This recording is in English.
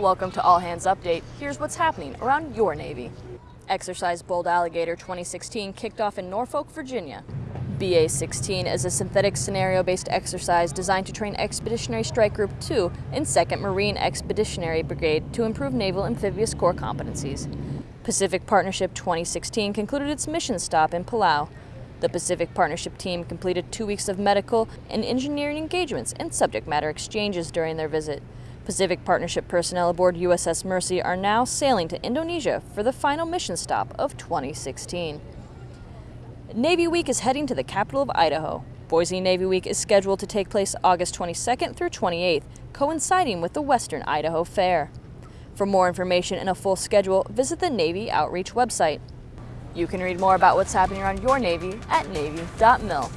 Welcome to All Hands Update. Here's what's happening around your Navy. Exercise Bold Alligator 2016 kicked off in Norfolk, Virginia. BA-16 is a synthetic scenario-based exercise designed to train Expeditionary Strike Group 2 and 2nd Marine Expeditionary Brigade to improve naval amphibious core competencies. Pacific Partnership 2016 concluded its mission stop in Palau. The Pacific Partnership team completed two weeks of medical and engineering engagements and subject matter exchanges during their visit. Pacific Partnership personnel aboard USS Mercy are now sailing to Indonesia for the final mission stop of 2016. Navy Week is heading to the capital of Idaho. Boise Navy Week is scheduled to take place August 22nd through 28th, coinciding with the Western Idaho Fair. For more information and a full schedule, visit the Navy Outreach website. You can read more about what's happening around your Navy at Navy.mil.